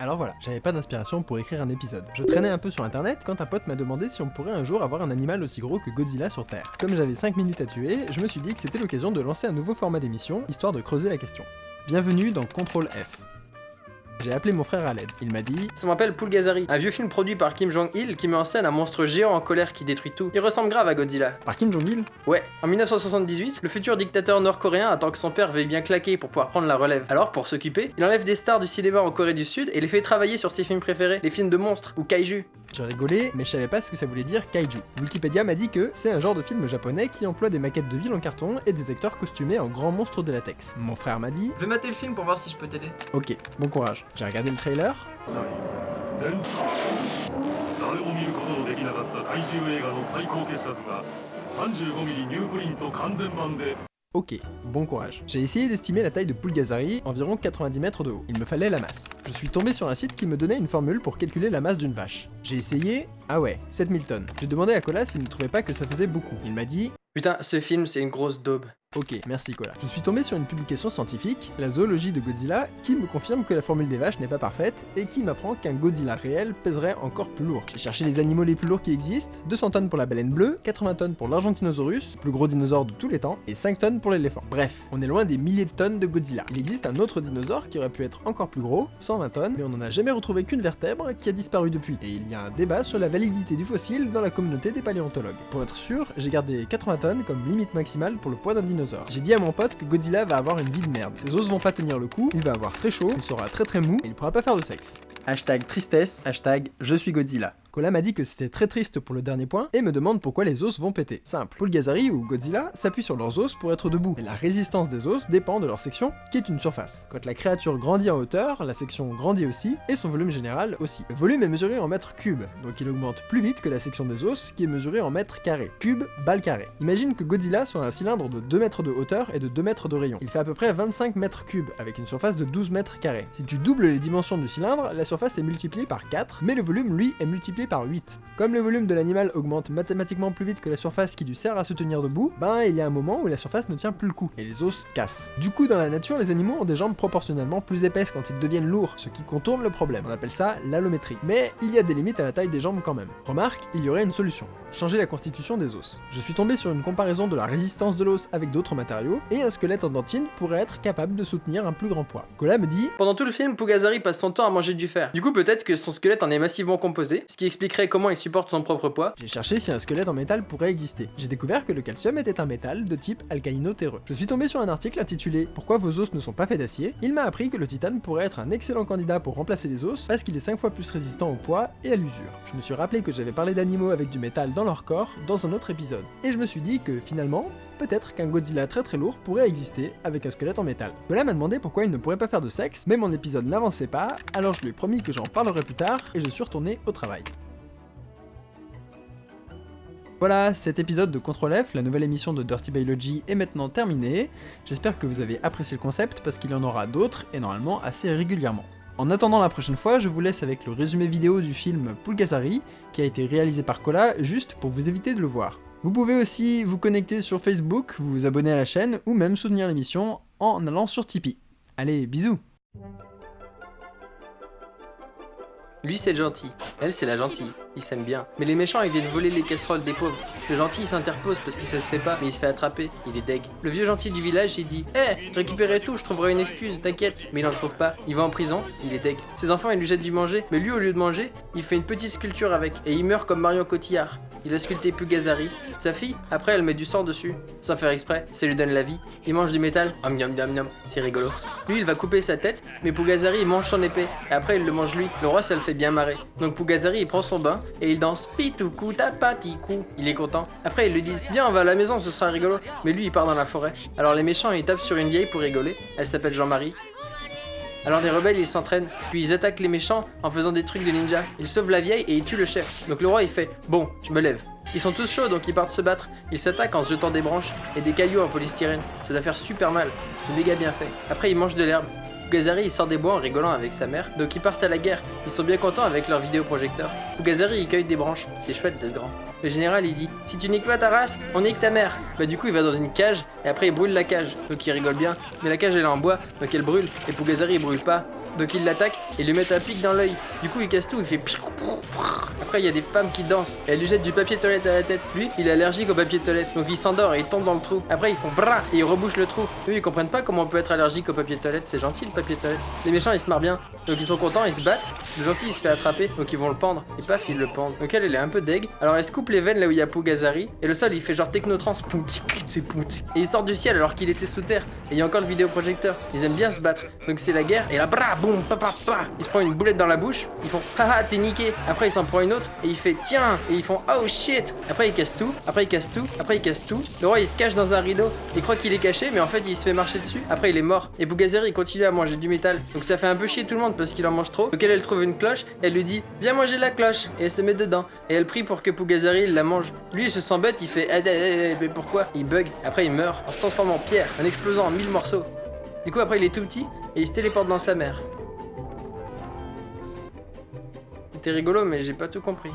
Alors voilà, j'avais pas d'inspiration pour écrire un épisode. Je traînais un peu sur internet quand un pote m'a demandé si on pourrait un jour avoir un animal aussi gros que Godzilla sur Terre. Comme j'avais 5 minutes à tuer, je me suis dit que c'était l'occasion de lancer un nouveau format d'émission, histoire de creuser la question. Bienvenue dans Contrôle F. J'ai appelé mon frère à l'aide. Il m'a dit Ça m'appelle Poulgazari, un vieux film produit par Kim Jong-il qui met en scène un monstre géant en colère qui détruit tout. Il ressemble grave à Godzilla. Par Kim Jong-il? Ouais, en 1978, le futur dictateur nord-coréen attend que son père veuille bien claquer pour pouvoir prendre la relève. Alors, pour s'occuper, il enlève des stars du cinéma en Corée du Sud et les fait travailler sur ses films préférés, les films de monstres ou kaiju. J'ai rigolé, mais je savais pas ce que ça voulait dire kaiju. Wikipédia m'a dit que c'est un genre de film japonais qui emploie des maquettes de villes en carton et des acteurs costumés en grands monstres de latex. Mon frère m'a dit Je vais mater le film pour voir si je peux t'aider. Ok, bon courage. J'ai regardé le trailer. Ok, bon courage. J'ai essayé d'estimer la taille de Pulgasari, environ 90 mètres de haut. Il me fallait la masse. Je suis tombé sur un site qui me donnait une formule pour calculer la masse d'une vache. J'ai essayé, ah ouais, 7000 tonnes. J'ai demandé à Colas s'il ne trouvait pas que ça faisait beaucoup. Il m'a dit... Putain, ce film, c'est une grosse daube. Ok, merci Cola. Je suis tombé sur une publication scientifique, la zoologie de Godzilla, qui me confirme que la formule des vaches n'est pas parfaite et qui m'apprend qu'un Godzilla réel pèserait encore plus lourd. J'ai cherché les animaux les plus lourds qui existent, 200 tonnes pour la baleine bleue, 80 tonnes pour l'Argentinosaurus, plus gros dinosaure de tous les temps, et 5 tonnes pour l'éléphant. Bref, on est loin des milliers de tonnes de Godzilla. Il existe un autre dinosaure qui aurait pu être encore plus gros, 120 tonnes, mais on n'en a jamais retrouvé qu'une vertèbre qui a disparu depuis. Et il y a un débat sur la validité du fossile dans la communauté des paléontologues. Pour être sûr, j'ai gardé 80 tonnes comme limite maximale pour le poids d'un dinosaure. J'ai dit à mon pote que Godzilla va avoir une vie de merde. Ses os vont pas tenir le coup, il va avoir très chaud, il sera très très mou, et il pourra pas faire de sexe. Hashtag tristesse, hashtag je suis Godzilla. M'a dit que c'était très triste pour le dernier point et me demande pourquoi les os vont péter. Simple, Pulgazari ou Godzilla s'appuient sur leurs os pour être debout, et la résistance des os dépend de leur section, qui est une surface. Quand la créature grandit en hauteur, la section grandit aussi, et son volume général aussi. Le volume est mesuré en mètres cubes, donc il augmente plus vite que la section des os, qui est mesurée en mètres carrés. Cube, balle carré. Imagine que Godzilla soit un cylindre de 2 mètres de hauteur et de 2 mètres de rayon. Il fait à peu près 25 mètres cubes, avec une surface de 12 mètres carrés. Si tu doubles les dimensions du cylindre, la surface est multipliée par 4, mais le volume, lui, est multiplié par 8. Comme le volume de l'animal augmente mathématiquement plus vite que la surface qui lui sert à se tenir debout, ben il y a un moment où la surface ne tient plus le coup, et les os cassent. Du coup, dans la nature, les animaux ont des jambes proportionnellement plus épaisses quand ils deviennent lourds, ce qui contourne le problème. On appelle ça l'allométrie. Mais il y a des limites à la taille des jambes quand même. Remarque, il y aurait une solution. Changer la constitution des os. Je suis tombé sur une comparaison de la résistance de l'os avec d'autres matériaux, et un squelette en dentine pourrait être capable de soutenir un plus grand poids. Cola me dit Pendant tout le film, Pugazari passe son temps à manger du fer. Du coup, peut-être que son squelette en est massivement composé, ce qui comment il supporte son propre poids. J'ai cherché si un squelette en métal pourrait exister. J'ai découvert que le calcium était un métal de type alcalino-terreux. Je suis tombé sur un article intitulé Pourquoi vos os ne sont pas faits d'acier Il m'a appris que le titane pourrait être un excellent candidat pour remplacer les os parce qu'il est 5 fois plus résistant au poids et à l'usure. Je me suis rappelé que j'avais parlé d'animaux avec du métal dans leur corps dans un autre épisode. Et je me suis dit que finalement, peut-être qu'un Godzilla très très lourd pourrait exister avec un squelette en métal. Cola m'a demandé pourquoi il ne pourrait pas faire de sexe, mais mon épisode n'avançait pas, alors je lui ai promis que j'en parlerai plus tard et je suis retourné au travail. Voilà, cet épisode de Control F, la nouvelle émission de Dirty Biology, est maintenant terminé. J'espère que vous avez apprécié le concept parce qu'il y en aura d'autres et normalement assez régulièrement. En attendant la prochaine fois, je vous laisse avec le résumé vidéo du film Pulgasari, qui a été réalisé par Cola juste pour vous éviter de le voir. Vous pouvez aussi vous connecter sur Facebook, vous abonner à la chaîne ou même soutenir l'émission en allant sur Tipeee. Allez, bisous Lui, c'est le gentil. Elle, c'est la gentille. Ils s'aiment bien. Mais les méchants, ils viennent voler les casseroles des pauvres. Le gentil, il s'interpose parce que ça se fait pas, mais il se fait attraper. Il est deg. Le vieux gentil du village, il dit Eh, récupérez tout, je trouverai une excuse, t'inquiète. Mais il en trouve pas. Il va en prison, il est deg. Ses enfants, ils lui jettent du manger, mais lui, au lieu de manger, il fait une petite sculpture avec. Et il meurt comme Marion Cotillard. Il a sculpté Pugazari. Sa fille, après, elle met du sang dessus. Sans faire exprès, ça lui donne la vie. Il mange du métal. Om yum. C'est rigolo. Lui, il va couper sa tête, mais Pugazari, il mange son épée. Et après, il le mange lui. Le roi, ça le fait bien marrer. Donc Pugazari, il prend son bain et il danse pitoukou tapatikou. Il est content. Après, ils lui disent Viens, on va à la maison, ce sera rigolo. Mais lui, il part dans la forêt. Alors les méchants, ils tapent sur une vieille pour rigoler. Elle s'appelle Jean-Marie. Alors les rebelles ils s'entraînent, puis ils attaquent les méchants en faisant des trucs de ninja. Ils sauvent la vieille et ils tuent le chef. Donc le roi il fait Bon, je me lève. Ils sont tous chauds donc ils partent se battre. Ils s'attaquent en se jetant des branches et des cailloux en polystyrène. Ça doit faire super mal. C'est méga bien fait. Après ils mangent de l'herbe. Pugazari il sort des bois en rigolant avec sa mère, donc ils partent à la guerre. Ils sont bien contents avec leur vidéoprojecteur. Pugazari il cueille des branches, c'est chouette d'être grand. Le général il dit Si tu niques pas ta race, on nique ta mère. Bah du coup il va dans une cage et après il brûle la cage. Donc il rigole bien. Mais la cage elle est en bois, donc elle brûle. Et Pugazari il brûle pas. Donc il l'attaque et lui met un pic dans l'œil. Du coup il casse tout, il fait après, il y a des femmes qui dansent et elles lui jettent du papier toilette à la tête. Lui, il est allergique au papier toilette, donc il s'endort et il tombe dans le trou. Après, ils font bras et ils rebouchent le trou. Eux, ils comprennent pas comment on peut être allergique au papier toilette. C'est gentil le papier toilette. Les méchants, ils se marrent bien. Donc ils sont contents, ils se battent. Le gentil, il se fait attraper, donc ils vont le pendre. Et paf, ils le pendent. Donc elle, elle est un peu deg. Alors elle se coupe les veines là où il y a Pugazari. Et le sol, il fait genre technotrans. c'est Et il sort du ciel alors qu'il était sous terre. Et il y a encore le vidéoprojecteur. Ils aiment bien se battre. Donc c'est la guerre. Et là, bra, boum, papa, pa. Il se prend une boulette dans la bouche. Ils font haha, t'es niqué. Après, il s'en prend une autre. Et il fait tiens. Et ils font oh shit. Après, il casse tout. Après, il casse tout. Après, il casse tout. Le roi, il se cache dans un rideau. Il croit qu'il est caché, mais en fait, il se fait marcher dessus. Après, il est mort. Et Bougazeri, il continue à manger du métal. Donc ça fait un peu chier tout le monde parce qu'il en mange trop. Donc elle, trouve une cloche. Elle lui dit viens manger la cloche. Et elle se met dedans. Et elle prie pour que Pugazari la mange. Lui, il se sent bête. Il fait eh, eh, eh, mais pourquoi? Il bug. Après, il meurt en se transformant en pierre, en explosant en mille morceaux. Du coup, après, il est tout petit et il se téléporte dans sa mère. C'était rigolo, mais j'ai pas tout compris.